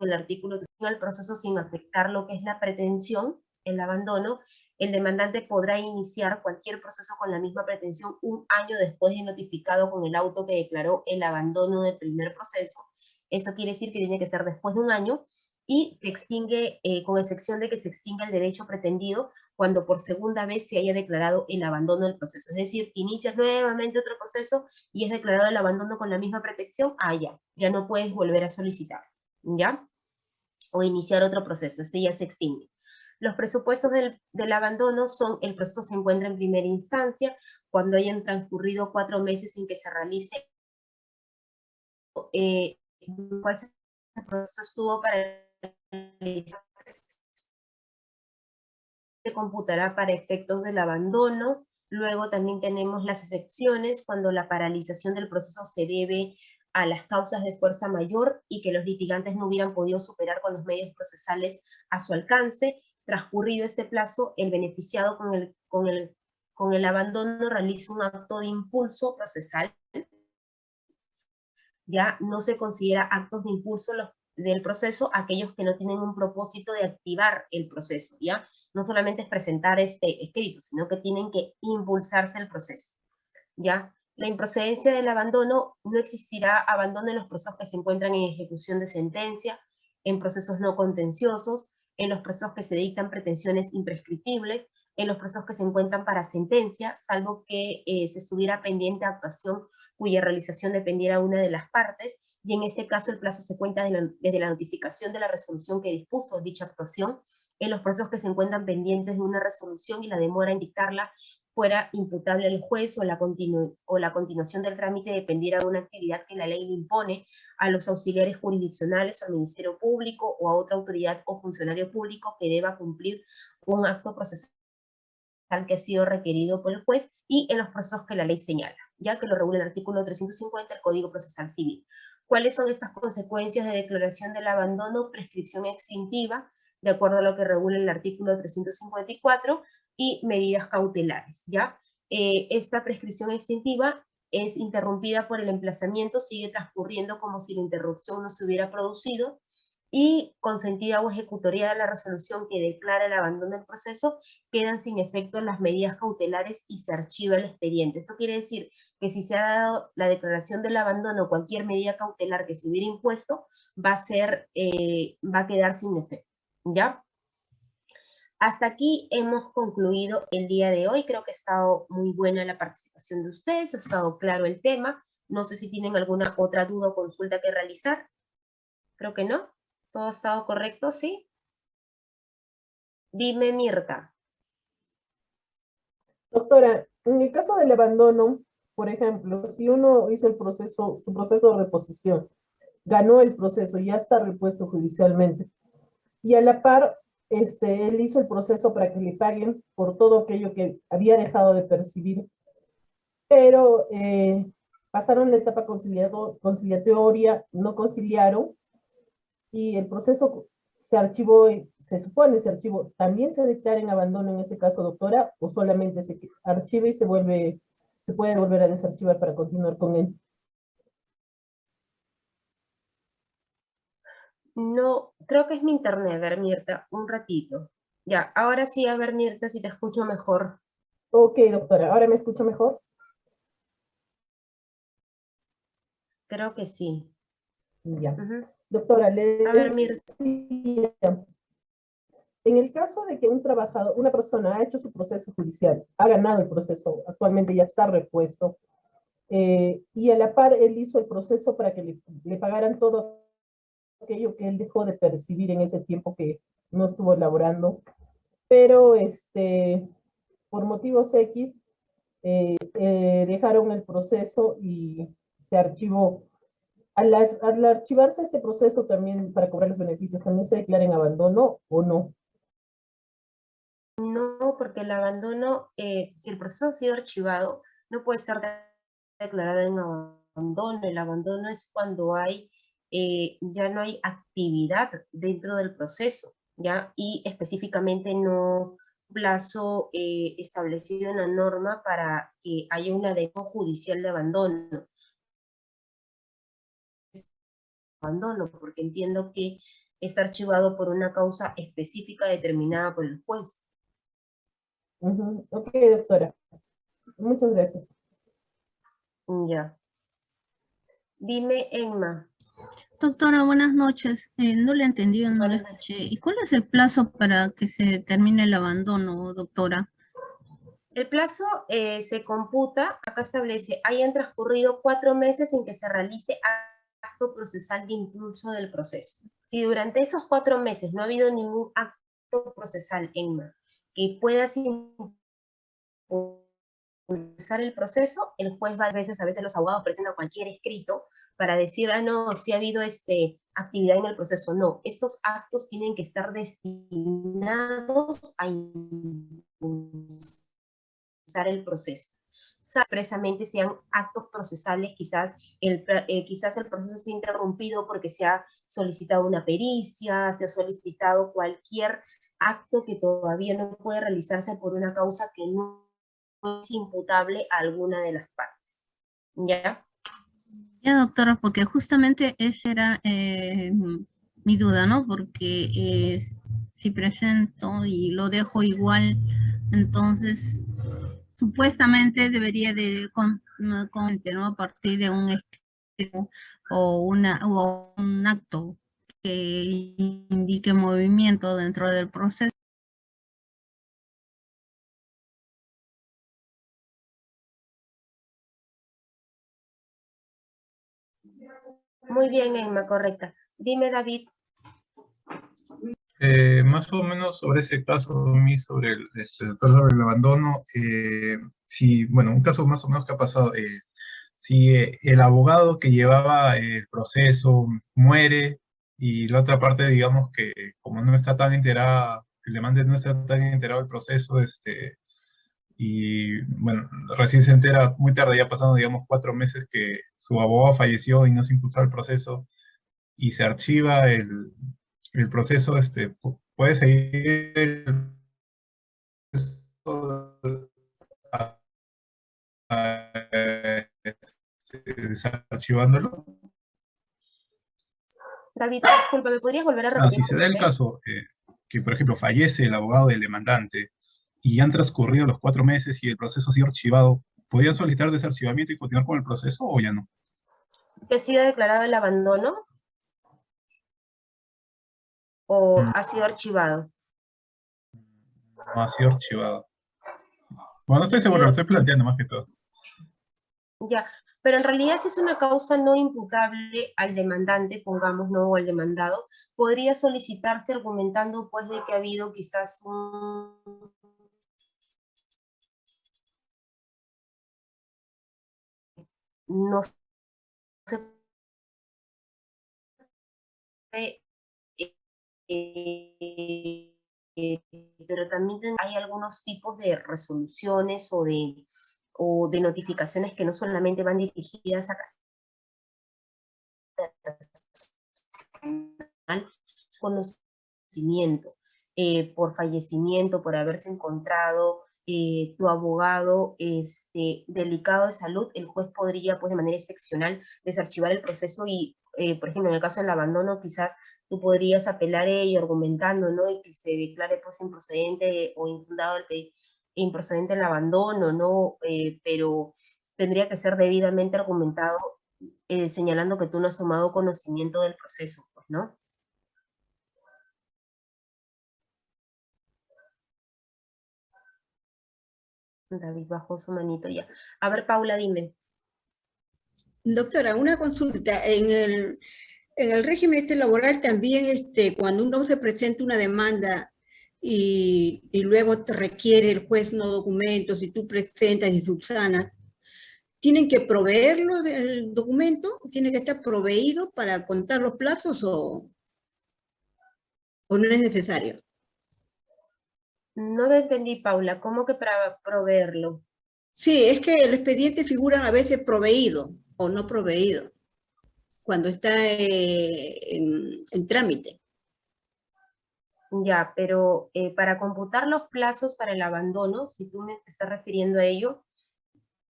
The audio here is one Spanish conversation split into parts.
el artículo el proceso sin afectar lo que es la pretensión, el abandono, el demandante podrá iniciar cualquier proceso con la misma pretensión un año después de notificado con el auto que declaró el abandono del primer proceso. Eso quiere decir que tiene que ser después de un año y se extingue, eh, con excepción de que se extinga el derecho pretendido cuando por segunda vez se haya declarado el abandono del proceso. Es decir, inicias nuevamente otro proceso y es declarado el abandono con la misma protección, ah, ya no puedes volver a solicitar, ¿ya? O iniciar otro proceso, este ya se extingue. Los presupuestos del, abandono son, el proceso se encuentra en primera instancia, cuando hayan transcurrido cuatro meses sin que se realice eh, cuál proceso estuvo para se computará para efectos del abandono. Luego también tenemos las excepciones cuando la paralización del proceso se debe a las causas de fuerza mayor y que los litigantes no hubieran podido superar con los medios procesales a su alcance. Transcurrido este plazo, el beneficiado con el, con el, con el abandono realiza un acto de impulso procesal. Ya no se considera actos de impulso del proceso aquellos que no tienen un propósito de activar el proceso, ¿ya? No solamente es presentar este escrito, sino que tienen que impulsarse el proceso, ¿ya? La improcedencia del abandono, no existirá abandono en los procesos que se encuentran en ejecución de sentencia, en procesos no contenciosos, en los procesos que se dictan pretensiones imprescriptibles, en los procesos que se encuentran para sentencia, salvo que eh, se estuviera pendiente actuación cuya realización dependiera una de las partes, y en este caso el plazo se cuenta desde la notificación de la resolución que dispuso dicha actuación, en los procesos que se encuentran pendientes de una resolución y la demora en dictarla fuera imputable al juez o la, o la continuación del trámite dependiera de una actividad que la ley le impone a los auxiliares jurisdiccionales o al Ministerio Público o a otra autoridad o funcionario público que deba cumplir un acto procesal que ha sido requerido por el juez y en los procesos que la ley señala, ya que lo regula el artículo 350 del Código Procesal Civil. ¿Cuáles son estas consecuencias de declaración del abandono, prescripción extintiva, de acuerdo a lo que regula el artículo 354, y medidas cautelares, ¿ya? Eh, esta prescripción extintiva es interrumpida por el emplazamiento, sigue transcurriendo como si la interrupción no se hubiera producido, y consentida o ejecutoria de la resolución que declara el abandono del proceso, quedan sin efecto las medidas cautelares y se archiva el expediente. Eso quiere decir que si se ha dado la declaración del abandono o cualquier medida cautelar que se hubiera impuesto, va a, ser, eh, va a quedar sin efecto. ¿Ya? Hasta aquí hemos concluido el día de hoy. Creo que ha estado muy buena la participación de ustedes, ha estado claro el tema. No sé si tienen alguna otra duda o consulta que realizar. Creo que no. ¿Todo ha estado correcto? ¿Sí? Dime, Mirta. Doctora, en el caso del abandono, por ejemplo, si uno hizo el proceso, su proceso de reposición, ganó el proceso, ya está repuesto judicialmente, y a la par este, él hizo el proceso para que le paguen por todo aquello que había dejado de percibir, pero eh, pasaron la etapa conciliatoria, no conciliaron, y el proceso se archivó, se supone se archivó, ¿también se declara en abandono en ese caso, doctora, o solamente se archiva y se vuelve, se puede volver a desarchivar para continuar con él? No, creo que es mi internet, a ver Mirta, un ratito. Ya, ahora sí, a ver Mirta, si te escucho mejor. Ok, doctora, ¿ahora me escucho mejor? Creo que sí. Ya. Doctora, le A ver, Mirta. En el caso de que un trabajador, una persona ha hecho su proceso judicial, ha ganado el proceso, actualmente ya está repuesto, eh, y a la par él hizo el proceso para que le, le pagaran todo aquello que él dejó de percibir en ese tiempo que no estuvo elaborando, pero este, por motivos X eh, eh, dejaron el proceso y se archivó. Al, al, archivarse este proceso también para cobrar los beneficios, ¿también se declara en abandono o no? No, porque el abandono, eh, si el proceso ha sido archivado, no puede ser declarado en abandono. El abandono es cuando hay eh, ya no hay actividad dentro del proceso, ¿ya? Y específicamente no plazo eh, establecido en la norma para que haya una denuncia judicial de abandono. Abandono, porque entiendo que está archivado por una causa específica determinada por el juez. Ujú, Ok, doctora. Muchas gracias. Ya. Dime, Emma. Doctora, buenas noches. Eh, no le he entendido, no le escuché. ¿Y cuál es el plazo para que se termine el abandono, doctora? El plazo eh, se computa, acá establece, hayan transcurrido cuatro meses en que se realice acto procesal de impulso del proceso. Si durante esos cuatro meses no ha habido ningún acto procesal, Emma, que pueda impulsar el proceso, el juez va a veces, a veces los abogados presentan cualquier escrito para decir, ah, no, si ha habido este, actividad en el proceso. No, estos actos tienen que estar destinados a impulsar el proceso. Expresamente sean actos procesales, quizás el, eh, quizás el proceso se ha interrumpido porque se ha solicitado una pericia, se ha solicitado cualquier acto que todavía no puede realizarse por una causa que no es imputable a alguna de las partes. ¿Ya? Doctora, porque justamente esa era eh, mi duda, ¿no? Porque eh, si presento y lo dejo igual, entonces supuestamente debería de con, a partir de un escrito o, una, o un acto que indique movimiento dentro del proceso. Muy bien, Emma, correcta. Dime, David. Eh, más o menos sobre ese caso, sobre el, este, sobre el abandono, eh, si, bueno, un caso más o menos que ha pasado, eh, si eh, el abogado que llevaba el proceso muere y la otra parte, digamos que como no está tan enterada, el demande no está tan enterado del proceso, este, y bueno, recién se entera muy tarde, ya pasando, digamos, cuatro meses que su abogado falleció y no se impulsó el proceso, y se archiva el, el proceso, este, puede seguir el desarchivándolo. David, disculpa, ¿me podrías volver a repetir? Ah, si se da el caso eh, que, por ejemplo, fallece el abogado del demandante y han transcurrido los cuatro meses y el proceso ha sido archivado, ¿podrían solicitar desarchivamiento y continuar con el proceso o ya no? ¿Se ha sido declarado el abandono? ¿O Mm. ha sido archivado? No ha sido archivado. Bueno, no estoy seguro, lo estoy planteando más que todo. Ya, pero en realidad si es una causa no imputable al demandante, pongamos no o al demandado, podría solicitarse argumentando pues de que ha habido quizás un... No se eh, eh, pero también hay algunos tipos de resoluciones o de, o de notificaciones que no solamente van dirigidas a conocimiento, eh, por fallecimiento, por haberse encontrado eh, tu abogado este, delicado de salud, el juez podría, pues de manera excepcional, desarchivar el proceso y, eh, por ejemplo, en el caso del abandono, quizás tú podrías apelar ello argumentando, ¿no? Y que se declare, pues, improcedente o infundado el improcedente el abandono, ¿no? Eh, pero tendría que ser debidamente argumentado eh, señalando que tú no has tomado conocimiento del proceso, pues, ¿no? David bajó su manito ya. A ver, Paula, dime. Doctora, una consulta. En el, en el régimen este laboral también, este, cuando uno se presenta una demanda y, luego te requiere el juez no documentos y tú presentas y subsanas, ¿tienen que proveerlo del documento? ¿Tiene que estar proveído para contar los plazos o, o no es necesario? No te entendí, Paula. ¿Cómo que para proveerlo? Sí, es que el expediente figura a veces proveído o no proveído cuando está eh, en, en trámite. Ya, pero eh, para computar los plazos para el abandono, si tú me estás refiriendo a ello,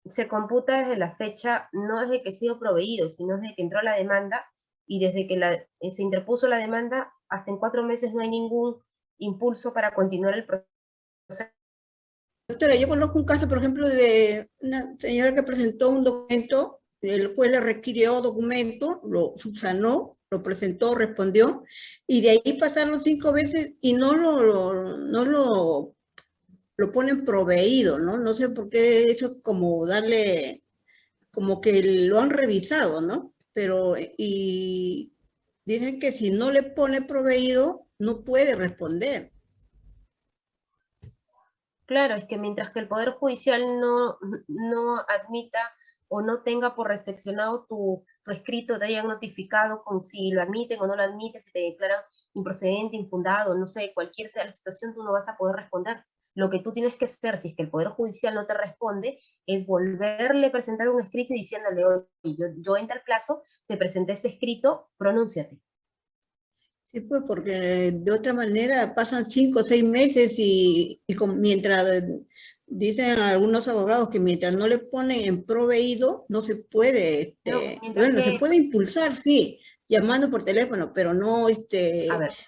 se computa desde la fecha, no desde que ha sido proveído, sino desde que entró la demanda y desde que la, eh, se interpuso la demanda, hasta en cuatro meses no hay ningún impulso para continuar el proceso. Doctora, yo conozco un caso, por ejemplo, de una señora que presentó un documento, el juez le requirió documento, lo subsanó, lo presentó, respondió, y de ahí pasaron cinco veces y no lo, no lo, lo ponen proveído, ¿no? No sé por qué eso es como darle, como que lo han revisado, ¿no? Pero, y dicen que si no le pone proveído, no puede responder. Claro, es que mientras que el Poder Judicial no, no admita o no tenga por recepcionado tu, tu escrito, te hayan notificado con si lo admiten o no lo admiten, si te declaran improcedente, infundado, no sé, cualquier sea la situación, tú no vas a poder responder. Lo que tú tienes que hacer, si es que el Poder Judicial no te responde, es volverle a presentar un escrito y diciéndole, oye, yo, yo en tal plazo te presenté este escrito, pronúnciate. Sí, pues porque de otra manera pasan cinco o seis meses y, y con- mientras dicen algunos abogados que mientras no le ponen en proveído, no se puede, este, No, bueno, se puede impulsar, sí, llamando por teléfono, pero no este,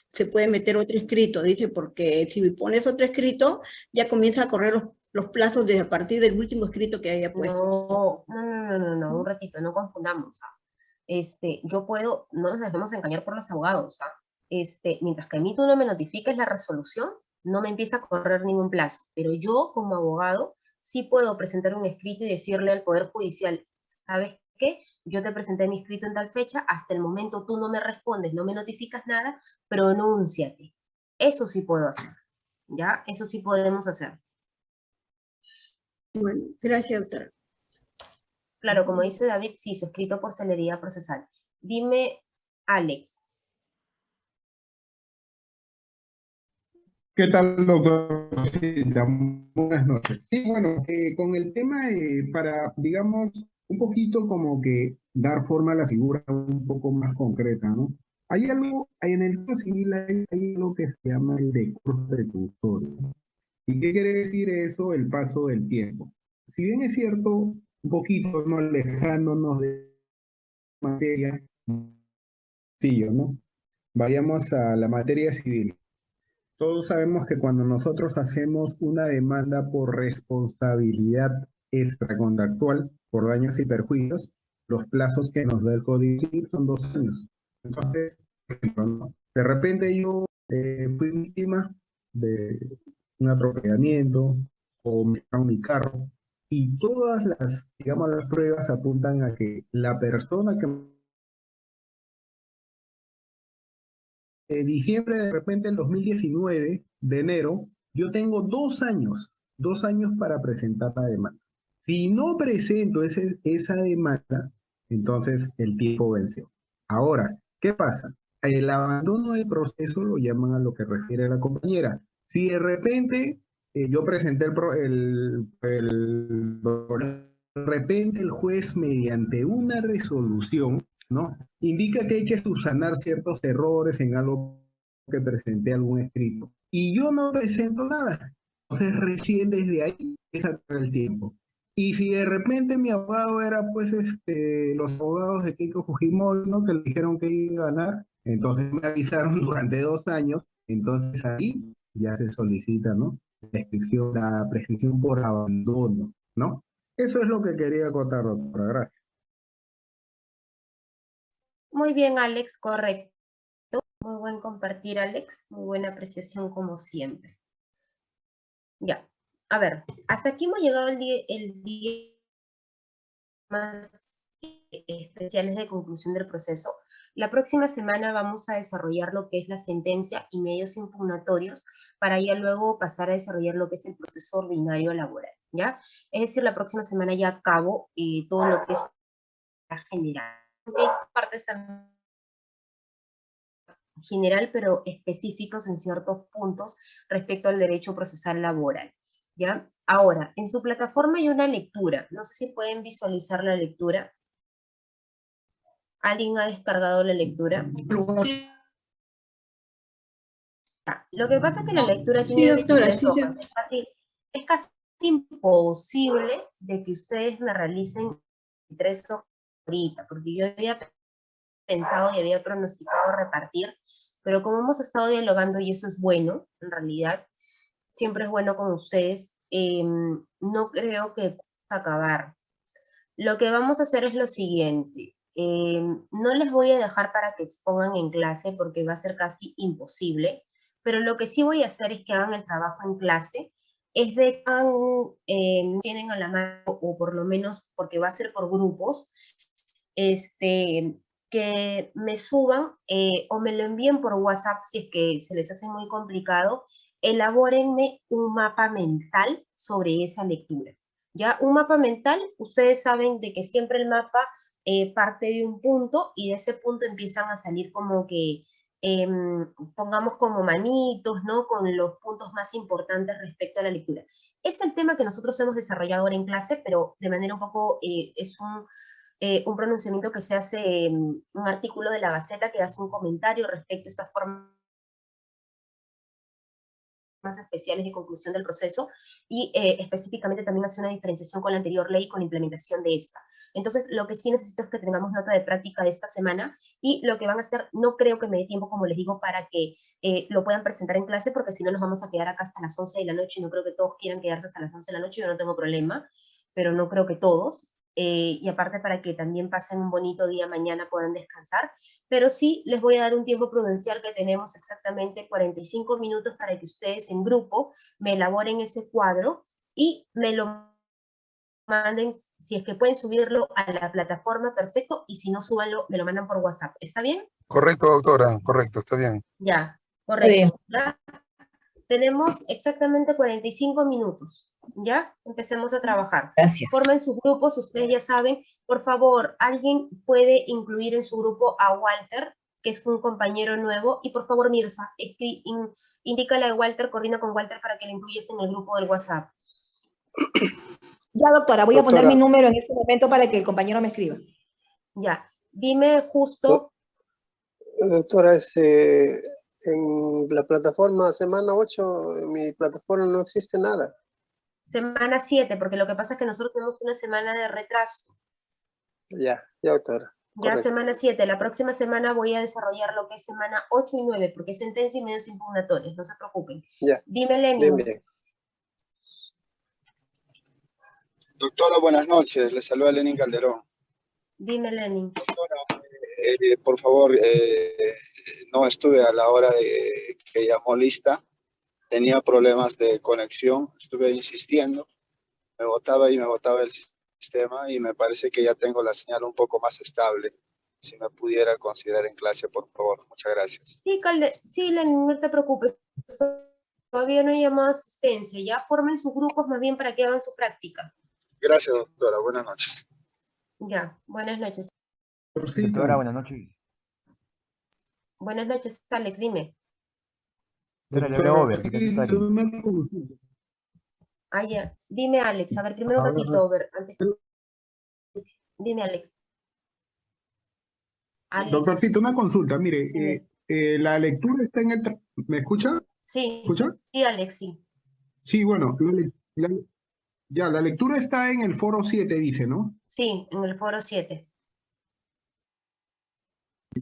se puede meter otro escrito, dice, porque si pones otro escrito, ya comienza a correr los, los plazos desde a partir del último escrito que haya puesto. No, no, no, no, no, no, un ratito, no confundamos. ¿ah? Este, yo puedo, no nos dejemos engañar por los abogados. ¿ah? Este, mientras que a mí tú no me notifiques la resolución, no me empieza a correr ningún plazo. Pero yo, como abogado, sí puedo presentar un escrito y decirle al Poder Judicial, ¿sabes qué? Yo te presenté mi escrito en tal fecha, hasta el momento tú no me respondes, no me notificas nada, pronúnciate. Eso sí puedo hacer, ¿ya? Eso sí podemos hacer. Bueno, gracias, doctora. Claro, como dice David, sí, suscrito por celeridad procesal. Dime, Alex, ¿Qué tal, doctor? Sí, Buenas noches. Sí, bueno, eh, con el tema eh, para, digamos, un poquito como que dar forma a la figura un poco más concreta, ¿no? Hay algo, en el Código Civil hay, hay algo que se llama el decoro preclusorio. ¿Y qué quiere decir eso? El paso del tiempo. Si bien es cierto, un poquito no alejándonos de materia, sí, ¿no? Vayamos a la materia civil. Todos sabemos que cuando nosotros hacemos una demanda por responsabilidad extracontractual por daños y perjuicios, los plazos que nos da el Código son dos años. Entonces, de repente yo eh, fui víctima de un atropellamiento o me mi carro y todas las, digamos, las pruebas apuntan a que la persona que de diciembre de repente el 2019, de enero, yo tengo dos años, dos años para presentar la demanda. Si no presento ese, esa demanda, entonces el tiempo venció. Ahora, ¿qué pasa? El abandono del proceso lo llaman a lo que refiere la compañera. Si de repente eh, yo presenté el, el, de repente el juez mediante una resolución ¿no? Indica que hay que subsanar ciertos errores en algo que presenté algún escrito. Y yo no presento nada. Entonces recién desde ahí es el tiempo. Y si de repente mi abogado era pues este, los abogados de Keiko Fujimori, ¿no? Que le dijeron que iba a ganar, entonces me avisaron durante dos años, entonces ahí ya se solicita, ¿no? La prescripción, por abandono, ¿no? Eso es lo que quería acotar, doctora. Gracias. Muy bien, Alex, correcto. Muy buen compartir, Alex. Muy buena apreciación como siempre. Ya, a ver, hasta aquí hemos llegado el día, el día más eh, especiales de conclusión del proceso. La próxima semana vamos a desarrollar lo que es la sentencia y medios impugnatorios para ya luego pasar a desarrollar lo que es el proceso ordinario laboral, ¿ya? Es decir, la próxima semana ya acabo eh, todo lo que es general. Partes general, pero específicos en ciertos puntos respecto al derecho procesal laboral. ¿Ya? Ahora, en su plataforma hay una lectura. No sé si pueden visualizar la lectura. ¿Alguien ha descargado la lectura? Lo que pasa es que la lectura Sí, tiene doctora, 23 sí, hojas. Es casi, es casi imposible de que ustedes me realicen tres hojas ahorita, porque yo había pensado y había pronosticado repartir, pero como hemos estado dialogando y eso es bueno, en realidad, siempre es bueno con ustedes, em, no creo que acabar. Lo que vamos a hacer es lo siguiente, em, no les voy a dejar para que expongan en clase porque va a ser casi imposible, pero lo que sí voy a hacer es que hagan el trabajo en clase, es de que eh, tienen a la mano, o por lo menos porque va a ser por grupos, este, que me suban eh, o me lo envíen por WhatsApp si es que se les hace muy complicado, elabórenme un mapa mental sobre esa lectura. Ya un mapa mental, ustedes saben de que siempre el mapa eh, parte de un punto y de ese punto empiezan a salir como que Em, pongamos como manitos, ¿no? Con los puntos más importantes respecto a la lectura. Es el tema que nosotros hemos desarrollado ahora en clase, pero de manera un poco, eh, es un, eh, un pronunciamiento que se hace, en un artículo de la Gaceta que hace un comentario respecto a esta forma especiales de conclusión del proceso y eh, específicamente también hace una diferenciación con la anterior ley con la implementación de esta. Entonces, lo que sí necesito es que tengamos nota de práctica de esta semana y lo que van a hacer, no creo que me dé tiempo, como les digo, para que eh, lo puedan presentar en clase, porque si no nos vamos a quedar acá hasta las 11 de la noche y no creo que todos quieran quedarse hasta las 11 de la noche, yo no tengo problema, pero no creo que todos. Eh, y aparte para que también pasen un bonito día mañana, puedan descansar, pero sí les voy a dar un tiempo prudencial que tenemos exactamente 45 minutos para que ustedes en grupo me elaboren ese cuadro y me lo manden, si es que pueden subirlo a la plataforma, perfecto, y si no, súbanlo, me lo mandan por WhatsApp. ¿Está bien? Correcto, doctora, correcto, está bien. Ya, correcto. Tenemos exactamente 45 minutos, ¿ya? Empecemos a trabajar. Gracias. Formen sus grupos, ustedes ya saben. Por favor, alguien puede incluir en su grupo a Walter, que es un compañero nuevo, y por favor, Mirza, indícale a Walter, coordina con Walter para que le incluyas en el grupo del WhatsApp. Ya, doctora, voy a poner mi número en este momento para que el compañero me escriba. Ya, dime justo. Doctora, este, en la plataforma semana 8, en mi plataforma no existe nada. Semana 7, porque lo que pasa es que nosotros tenemos una semana de retraso. Ya, ya, doctora. Ya semana 7, la próxima semana voy a desarrollar lo que es semana 8 y 9, porque es sentencia y medios impugnatorios, no se preocupen. Ya. Dime, Lenin. Bien, Doctora, buenas noches. Le saluda Lenin Calderón. Dime, Lenin. Doctora, eh, por favor, eh, no estuve a la hora de que llamó lista. Tenía problemas de conexión. Estuve insistiendo. Me botaba y me botaba el sistema y me parece que ya tengo la señal un poco más estable. Si me pudiera considerar en clase, por favor. Muchas gracias. Sí, Calde sí Lenin, no te preocupes. Todavía no hay llamado asistencia. Ya formen sus grupos más bien para que hagan su práctica. Gracias, doctora. Buenas noches. Ya, buenas noches. Doctora, buenas noches. Buenas noches, Alex, dime. Doctora, Ah, ya. Dime, Alex. A ver, primero un ratito, over. Antes... Dime, Alex. Alex. Doctorcito, una consulta. Mire, eh, eh, la lectura está en el... ¿Me escucha? Sí. ¿Escucha? Sí, Alex, sí. Sí, bueno, la, la, ya, la lectura está en el foro 7, dice, ¿no? Sí, en el foro 7.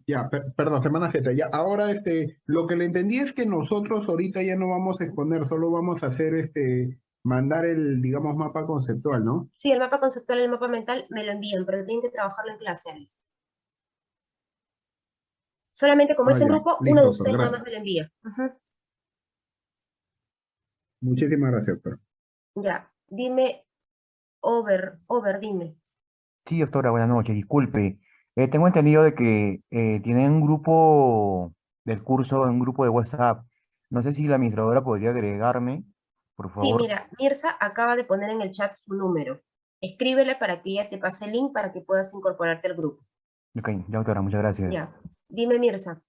Ya, perdón, semana Z. Ya, ahora este, lo que le entendí es que nosotros ahorita ya no vamos a exponer, solo vamos a hacer este, mandar el, digamos, mapa conceptual, ¿no? Sí, el mapa conceptual y el mapa mental me lo envían, pero tienen que trabajarlo en clase, Alex. Solamente como ah, es en grupo, uno de ustedes nada más me lo envía. Muchísimas gracias, doctor. Ya, Dime, Over, Over, dime. Sí, doctora, buenas noches. Disculpe. Eh, tengo entendido de que eh, tienen un grupo del curso, un grupo de WhatsApp. No sé si la administradora podría agregarme, por favor. Sí, mira, Mirza acaba de poner en el chat su número. Escríbele para que ella te pase el link para que puedas incorporarte al grupo. Ok, ya, doctora, muchas gracias. Ya. Dime, Mirza.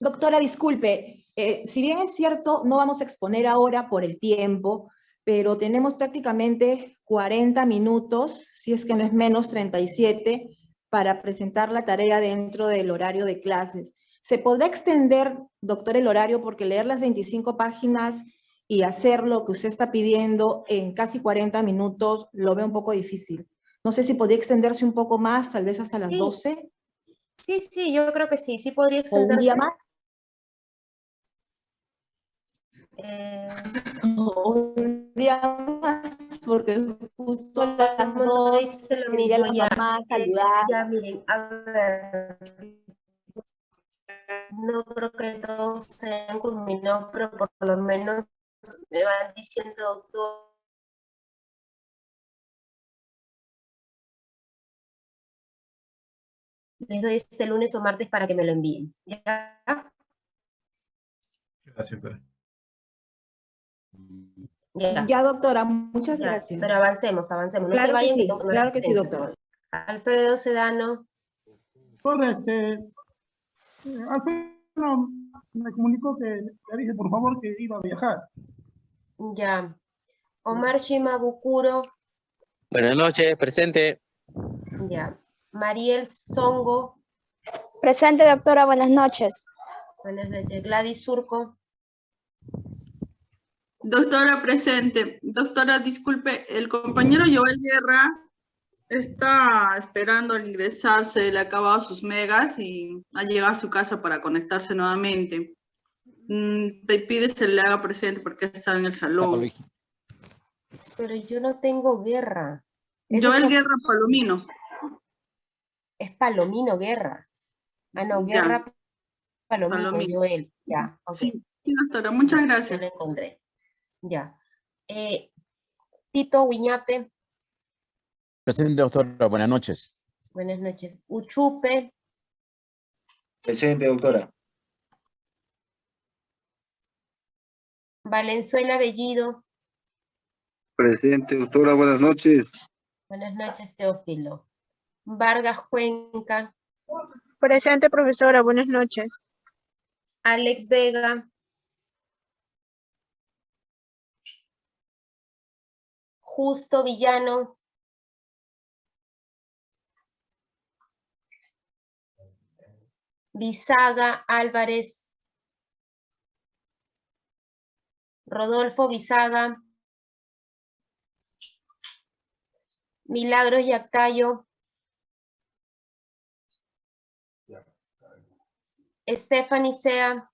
Doctora, disculpe, eh, si bien es cierto, no vamos a exponer ahora por el tiempo, pero tenemos prácticamente 40 minutos, si es que no es menos 37, para presentar la tarea dentro del horario de clases. ¿Se podrá extender, doctor, el horario? Porque leer las 25 páginas y hacer lo que usted está pidiendo en casi 40 minutos lo veo un poco difícil. No sé si podría extenderse un poco más, tal vez hasta las Sí. 12 Sí, sí, yo creo que sí, sí podría o un extenderse. día más. Eh, Un día más, porque justo a las 2 dice lo mismo, la ya. mamá saludar. Ya, miren, a ver. No creo que todos se hayan culminado, pero por lo menos me van diciendo, doctor. Les doy este lunes o martes para que me lo envíen. ¿Ya? Gracias, doctora. Ya. Ya, doctora, muchas Ya, gracias. Pero avancemos, avancemos. No Claro se que vayan sí, que tengo que tomar claro que sí, doctora. Alfredo Sedano. Correcto. Alfredo me comunicó que le dije por favor que iba a viajar. Ya. Omar Shimabukuro. Buenas noches, presente. Ya. Mariel Songo. Presente, doctora, buenas noches. Buenas noches. Gladys Surco. Doctora presente. Doctora, disculpe, el compañero Joel Guerra está esperando al ingresarse, le ha acabado sus megas y ha llegado a su casa para conectarse nuevamente. Mm, Te pide se le haga presente porque está en el salón. Pero yo no tengo guerra. Joel es- Guerra Palomino. Es Palomino Guerra. Ah, no, Ya. Guerra Palomino, Palomino. Joel. Ya. Sí, doctora, muchas gracias. lo encontré. Ya. Eh, Tito Huiñape. Presente, doctora. Buenas noches. Buenas noches. Uchupe. Presente, doctora. Valenzuela Bellido. Presente, doctora. Buenas noches. Buenas noches, Teófilo. Vargas Cuenca. Presente, profesora, buenas noches. Alex Vega. Justo Villano. Bisaga Álvarez. Rodolfo Bisaga. Milagros Yacayo. Stephanie Sea.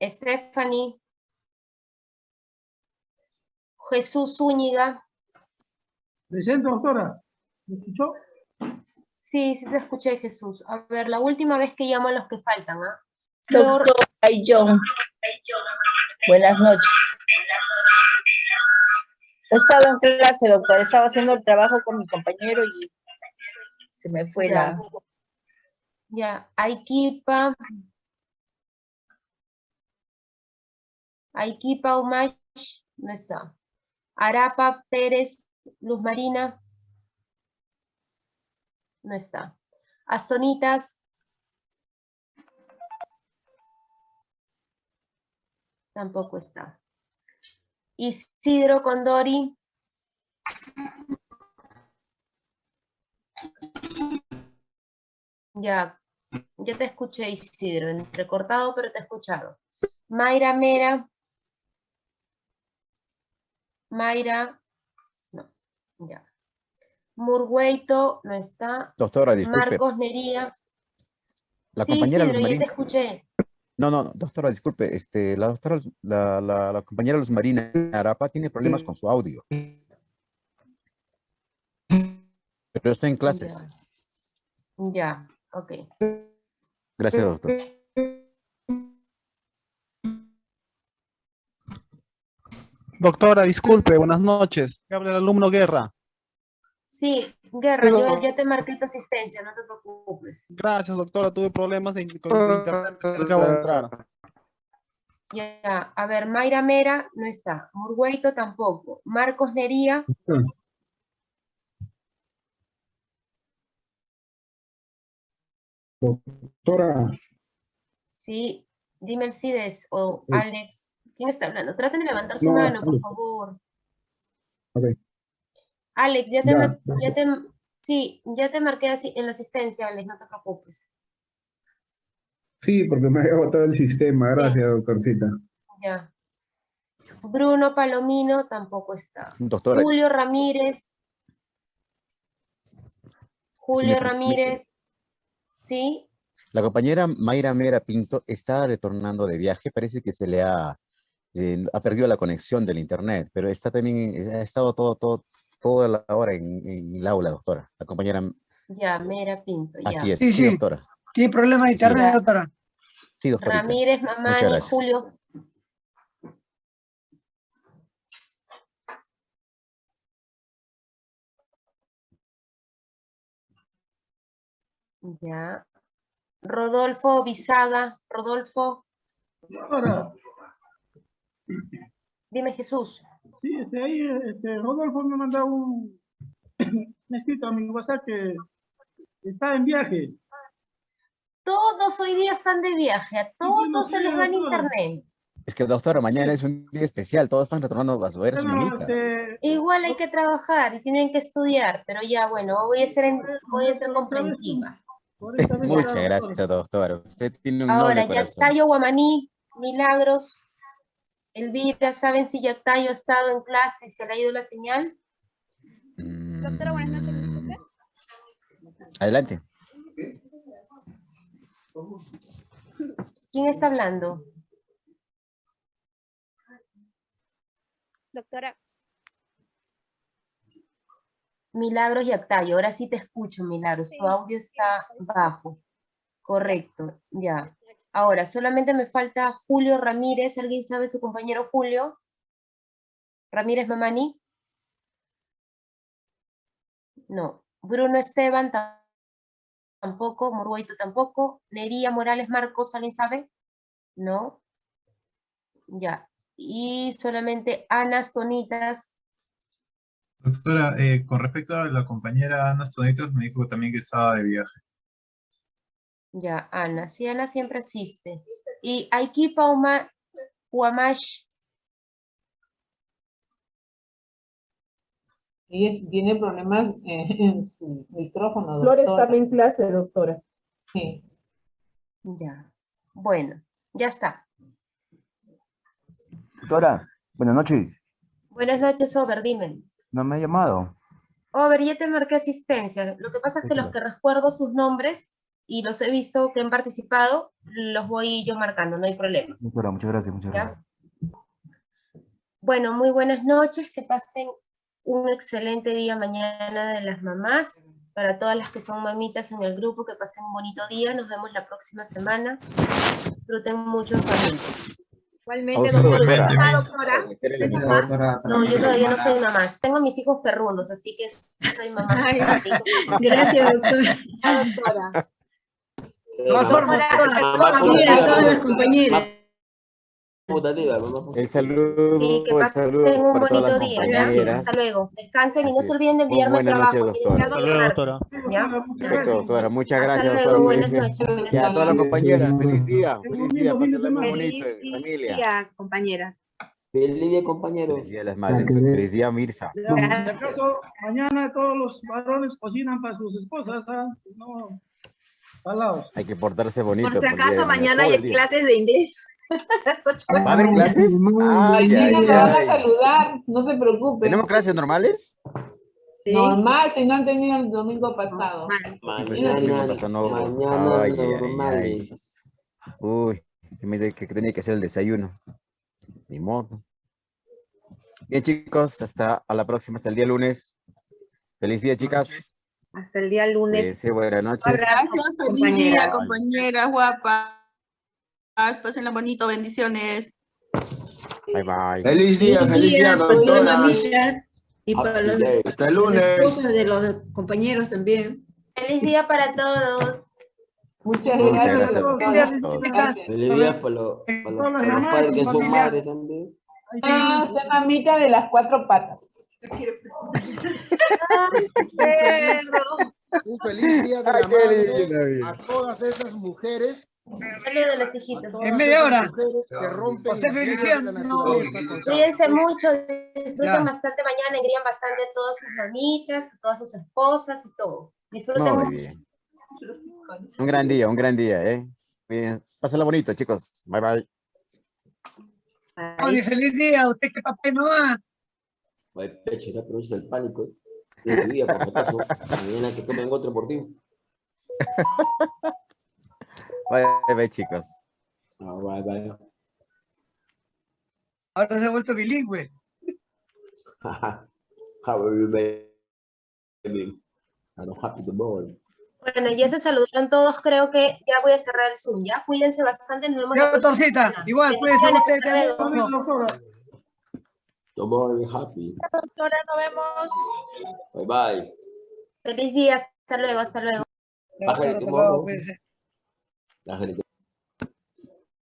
Stephanie. Jesús Zúñiga. Presente, doctora. ¿Me escuchó? Sí, sí te escuché, Jesús. A ver, la última vez que llamo a los que faltan, ¿ah? Flor. Doctora John. Buenas noches. He estado en clase, doctor. Estaba haciendo el trabajo con mi compañero y se me fue Ya. la... Ya, Aikipa. Aikipa Umash, no está. Arapa Pérez Luz Marina, no está. Astonitas. Tampoco está. Isidro Condori. Ya, ya te escuché, Isidro, entrecortado, pero te he escuchado. Mayra Mera. Mayra, no, ya. Murgueito, no está. Doctora, disculpe. Marcos Nería. La sí, compañera Isidro, Luz ya te escuché. No, no, no, doctora, disculpe. Este, la doctora, la, la, la compañera Luz Marina Arapa tiene problemas con su audio. Pero está en clases. Ya, ok. Gracias, doctor. Doctora, disculpe, buenas noches. Habla el alumno Guerra. Sí, Guerra, yo te marqué tu asistencia, no te preocupes. Gracias, doctora. Tuve problemas de- con el internet, acabo de entrar. Ya, a ver, Mayra Mera no está, Murgueito tampoco, Marcos Nería, Doctora, sí, dime el CIDES o Alex, ¿quién está hablando? Traten de levantar su No, mano, por favor. ok. Alex, ya te, Ya, mar- ya. ya te, sí, ya te marqué así en la asistencia, Alex, no te preocupes. Sí, porque me había botado el sistema. Gracias, doctorcita. Ya. Bruno Palomino tampoco está. Doctora. Julio Ramírez. Julio Ramírez. ¿Sí? La compañera Mayra Mera Pinto está retornando de viaje, parece que se le ha, eh, ha perdido la conexión del internet, pero está también, eh, ha estado todo, todo, toda la hora en, en el aula, doctora. La compañera, Ya, Mera Pinto. Ya. así es, Sí, sí, sí. doctora. Tiene problemas de internet, Ya. doctora. Sí, doctora. Ramírez, gracias. Julio. Ya. Rodolfo Bisaga. Rodolfo, Doctora, dime Jesús. sí, este, ahí, este, Rodolfo me ha mandado un, un escrito a mi WhatsApp que está en viaje. Todos hoy día están de viaje, a todos se les va en internet. Es que, doctora, mañana es un día especial, todos están retornando a su ver este, Igual hay que trabajar y tienen que estudiar, pero ya bueno, voy a ser, en- voy a ser comprensiva. Muchas gracias, doctora. Usted tiene un Ahora. Yactayo Guamaní, Milagros, Elvira, ¿saben si Yactayo ha estado en clase y se le ha ido la señal? Doctora, buenas noches. disculpe. Adelante. ¿Quién está hablando? Doctora, Milagros Yactayo, ahora sí te escucho, Milagros, tu audio está bajo. Correcto, ya. Ahora, solamente me falta Julio Ramírez, ¿alguien sabe su compañero Julio? Ramírez Mamani. No. Bruno Esteban ta- tampoco, Morguito tampoco. Nería Morales Marcos, ¿alguien sabe? No. Ya. Y solamente Ana Tonitas, Doctora, eh, con respecto a la compañera Ana Stonitas, me dijo también que estaba de viaje. Ya, Ana. Sí, Ana siempre asiste. Y Aiki Pauma Huamash, Ella tiene problemas eh, en su micrófono, Flor doctora. estaba en clase, doctora. Sí. ya. Bueno, ya está. Doctora, buenas noches. Buenas noches, Over, dime. No me ha llamado. Over, ya te marqué asistencia. Lo que pasa es que los que recuerdo sus nombres y los he visto que han participado, los voy yo marcando, no hay problema. Doctora, muchas gracias, muchas ¿Ya? gracias. Bueno, muy buenas noches, que pasen un excelente día mañana de las mamás. Para todas las que son mamitas en el grupo, que pasen un bonito día. Nos vemos la próxima semana. Disfruten mucho en familia. Igualmente, doctora. doctora. Ah. No, yo todavía no soy mamá. Tengo mis hijos perrunos, así que soy mamá. Ay, Gracias, doctora. Ah, doctora. Doctora, Mira, a todas las compañeras. El saludo, Sí, que pasen un bonito día. Hasta luego. Descansen y no se olviden de enviarme el Buenas trabajo. noches, doctora. doctora. Muchas gracias, doctora. buenas noches, buenas Y a todas las compañeras, feliz día, feliz día, pásenla muy Feliz bonito, en familia. día, compañeras. Feliz día, compañeros. Feliz día las madres, feliz día, Mirza. Por si acaso, mañana todos los varones cocinan para sus esposas, ¿ah? No. Hay que portarse bonito. Por si acaso, mañana hay clases de inglés. ¿Va a haber clases? Ay, ay, van a saludar, no se preocupen. ¿Tenemos clases normales? Normal, si no han tenido el domingo pasado. Mañana, pasó, no. mañana Ay, normales. Uy, que, me de- que tenía que hacer el desayuno. Ni modo. Bien, chicos, hasta a la próxima, hasta el día lunes. Feliz día, chicas. Hasta el día lunes. Cuídense, buenas noches. Gracias, feliz día, compañera. compañeras guapas. Pásenla bonito, bendiciones. Bye, bye. Feliz día, feliz día, para las doctora. mamitas y para los Hasta el lunes. de los compañeros también. Feliz día para todos. Muchas Muchas gracias. a todos. Feliz día para los, para los, para los padres que son madres también. Ah, esta mamita de las cuatro patas. Un feliz día de la Ay, madre a todas esas mujeres. Dale de los hijitos. todas En media hora. que rompen José Feliciano. Cuídense mucho, disfruten Ya. bastante mañana, engrían bastante a todas sus mamitas, a todas sus esposas y todo. Disfruten Muy mucho. bien. Un gran día, un gran día, ¿eh? Bien. Pásenla bonito, chicos. Bye, bye. Tony, feliz día, usted que papá y mamá. Peche, no aproveches el pánico. De tu día, por acaso. Mañana que tomen otro por ti. Bye, bye, chicos. Ah, bye, bye. Ahora se ha vuelto bilingüe. How are you, baby? I'm happy to boy. Bueno, ya se saludaron todos, creo que ya voy a cerrar el Zoom, ¿ya? Cuídense bastante, nos vemos doctorcita, semana. igual, cuídense ustedes. Don't worry, happy. Doctora, nos vemos. Bye, bye. Feliz día, hasta luego, hasta luego.